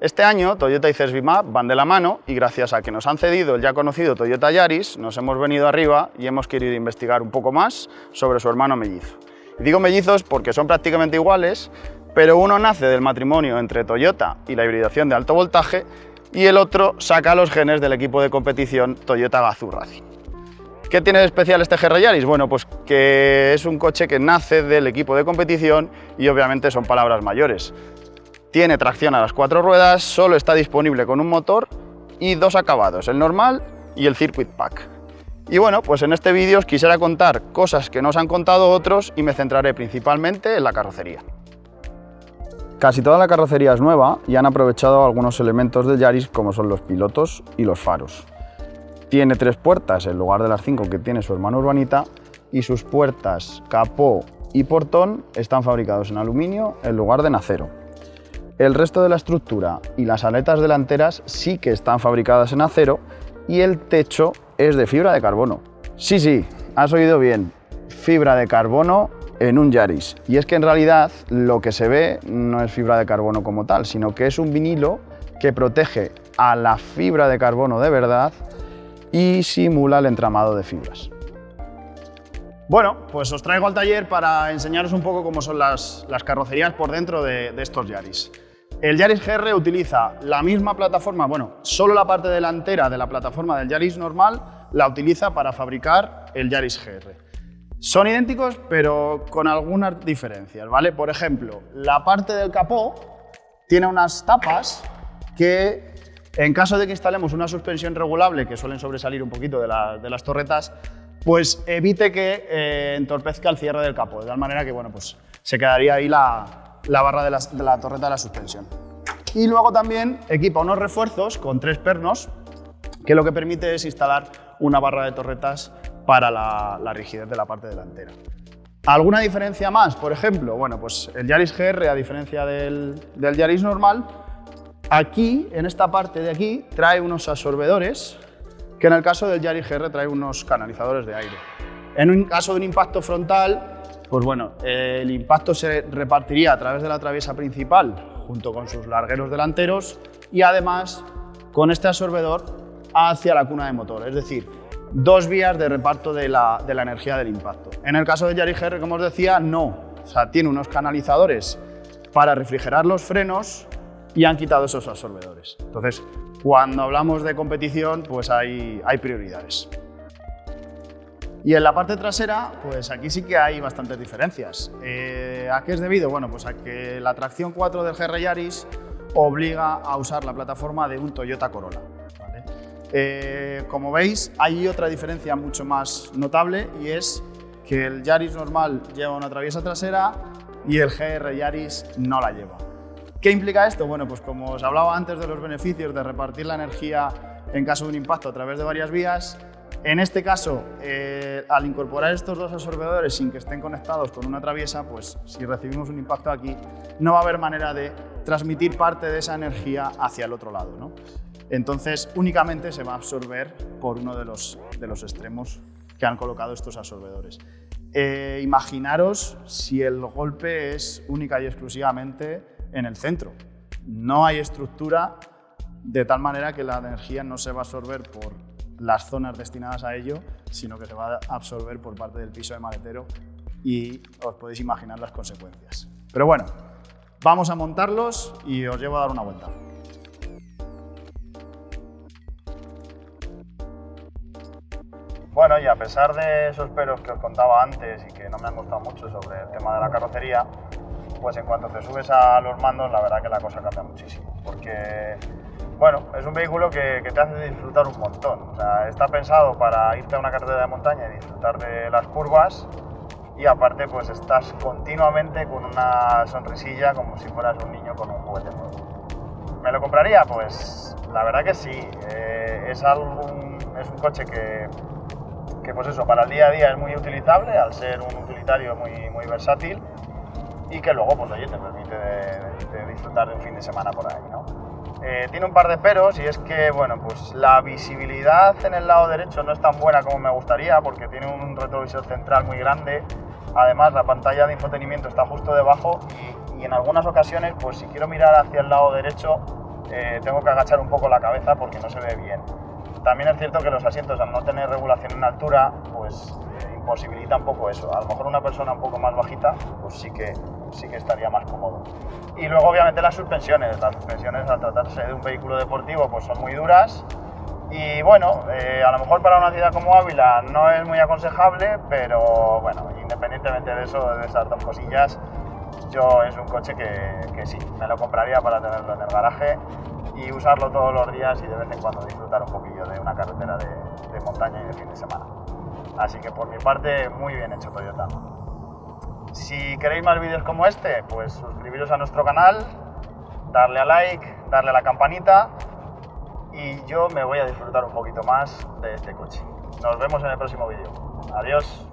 Este año Toyota y Cesbimap van de la mano y gracias a que nos han cedido el ya conocido Toyota Yaris, nos hemos venido arriba y hemos querido investigar un poco más sobre su hermano mellizo. Y digo mellizos porque son prácticamente iguales, pero uno nace del matrimonio entre Toyota y la hibridación de alto voltaje y el otro saca los genes del equipo de competición Toyota Gazoo Racing. ¿Qué tiene de especial este GR Yaris? Bueno, pues que es un coche que nace del equipo de competición y obviamente son palabras mayores. Tiene tracción a las cuatro ruedas, solo está disponible con un motor y dos acabados, el normal y el Circuit Pack. Y bueno, pues en este vídeo os quisiera contar cosas que nos han contado otros y me centraré principalmente en la carrocería. Casi toda la carrocería es nueva y han aprovechado algunos elementos del Yaris como son los pilotos y los faros. Tiene tres puertas en lugar de las cinco que tiene su hermano Urbanita y sus puertas, capó y portón están fabricados en aluminio en lugar de en acero. El resto de la estructura y las aletas delanteras sí que están fabricadas en acero y el techo es de fibra de carbono. Sí, sí, has oído bien, fibra de carbono en un Yaris. Y es que en realidad lo que se ve no es fibra de carbono como tal, sino que es un vinilo que protege a la fibra de carbono de verdad y simula el entramado de fibras. Bueno, pues os traigo al taller para enseñaros un poco cómo son las, carrocerías por dentro de, de estos Yaris. El Yaris GR utiliza la misma plataforma, bueno, solo la parte delantera de la plataforma del Yaris normal la utiliza para fabricar el Yaris GR. Son idénticos, pero con algunas diferencias, ¿vale? Por ejemplo, la parte del capó tiene unas tapas que, en caso de que instalemos una suspensión regulable, que suelen sobresalir un poquito de, las torretas, pues evite que eh, entorpezca el cierre del capó, de tal manera que, bueno, pues se quedaría ahí la, la barra de la, torreta de la suspensión. Y luego también equipa unos refuerzos con tres pernos que lo que permite es instalar una barra de torretas para la, rigidez de la parte delantera. ¿Alguna diferencia más? Por ejemplo, bueno, pues el Yaris GR, a diferencia del, del Yaris normal, aquí, en esta parte de aquí, trae unos absorbedores que en el caso del Yaris GR trae unos canalizadores de aire. En un caso de un impacto frontal, pues bueno, el impacto se repartiría a través de la traviesa principal junto con sus largueros delanteros y además con este absorbedor hacia la cuna de motor, es decir, dos vías de reparto de la, energía del impacto. En el caso de Yaris GR, como os decía, no. O sea, tiene unos canalizadores para refrigerar los frenos y han quitado esos absorbedores. Entonces, cuando hablamos de competición, pues hay, hay prioridades. Y en la parte trasera, pues aquí sí que hay bastantes diferencias. Eh, ¿A qué es debido? Bueno, pues a que la tracción 4 del GR Yaris obliga a usar la plataforma de un Toyota Corolla. Eh, como veis, hay otra diferencia mucho más notable y es que el Yaris normal lleva una traviesa trasera y el GR Yaris no la lleva. ¿Qué implica esto? Bueno, pues como os hablaba antes de los beneficios de repartir la energía en caso de un impacto a través de varias vías, en este caso, eh, al incorporar estos dos absorbedores sin que estén conectados con una traviesa, pues si recibimos un impacto aquí, no va a haber manera de transmitir parte de esa energía hacia el otro lado. ¿no? Entonces, únicamente se va a absorber por uno de los, de los extremos que han colocado estos absorbedores. Eh, imaginaros si el golpe es única y exclusivamente en el centro. No hay estructura de tal manera que la energía no se va a absorber por las zonas destinadas a ello, sino que se va a absorber por parte del piso de maletero y os podéis imaginar las consecuencias. Pero bueno, vamos a montarlos y os llevo a dar una vuelta. Bueno, y a pesar de esos peros que os contaba antes y que no me han gustado mucho sobre el tema de la carrocería, pues en cuanto te subes a los mandos, la verdad que la cosa cambia muchísimo, porque bueno, es un vehículo que, te hace disfrutar un montón. está pensado para irte a una carretera de montaña y disfrutar de las curvas y aparte pues estás continuamente con una sonrisilla como si fueras un niño con un juguete nuevo. ¿Me lo compraría? Pues la verdad que sí. Eh, es, es un coche que, que, pues eso, para el día a día es muy utilizable al ser un utilitario muy, muy versátil y que luego pues oye, te permite disfrutar de un fin de semana por ahí. ¿no? Eh, tiene un par de peros y es que bueno, pues la visibilidad en el lado derecho no es tan buena como me gustaría porque tiene un retrovisor central muy grande. Además la pantalla de infotenimiento está justo debajo y, en algunas ocasiones pues si quiero mirar hacia el lado derecho eh, tengo que agachar un poco la cabeza porque no se ve bien. También es cierto que los asientos al no tener regulación en altura, pues eh, imposibilita un poco eso. A lo mejor una persona un poco más bajita, pues sí que, sí que estaría más cómodo. Y luego obviamente las suspensiones. Las suspensiones al tratarse de un vehículo deportivo pues son muy duras y bueno, eh, a lo mejor para una ciudad como Ávila no es muy aconsejable, pero bueno, independientemente de eso, de esas dos cosillas, yo es un coche que, que, sí, me lo compraría para tenerlo en el garaje y usarlo todos los días y de vez en cuando disfrutar un poquillo de una carretera de, de montaña y de fin de semana. Así que por mi parte, muy bien hecho Toyota. Si queréis más vídeos como este, pues suscribiros a nuestro canal, darle a like, darle a la campanita y yo me voy a disfrutar un poquito más de este coche. Nos vemos en el próximo vídeo. Adiós.